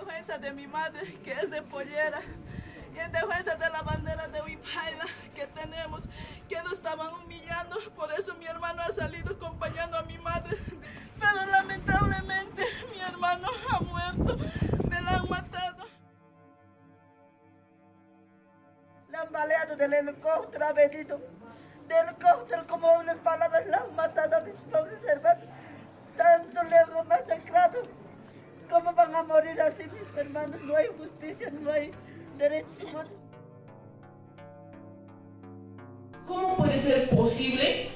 defensa de mi madre, que es de pollera, y en defensa de la bandera de Huipaila que tenemos, que nos estaban humillando. Por eso mi hermano ha salido acompañando a mi madre. Pero lamentablemente mi hermano ha muerto, me la han matado. La han baleado del helicóptero, ha venido del helicóptero como unas palabras la han matado a mis pobres hermanos. Tanto le hemos masacrado. ¿Cómo van a morir así mis hermanos? No hay justicia, no hay derechos humanos. ¿Cómo puede ser posible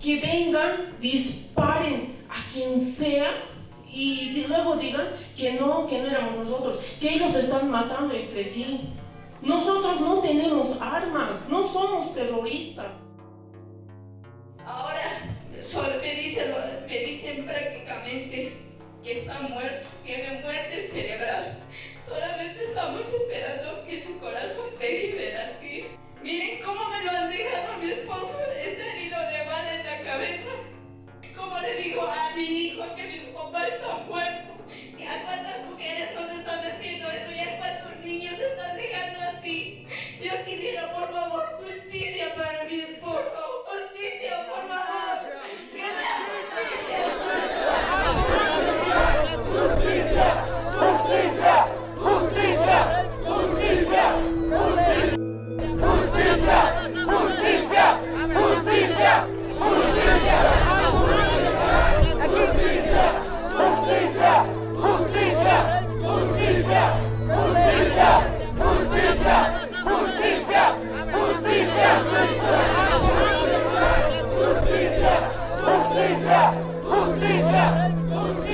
que vengan, disparen a quien sea y luego digan que no, que no éramos nosotros, que ellos están matando entre sí? Nosotros no tenemos armas, no somos terroristas. Ahora solo me dicen, me dicen prácticamente que está muerto, que me muero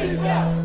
Batista!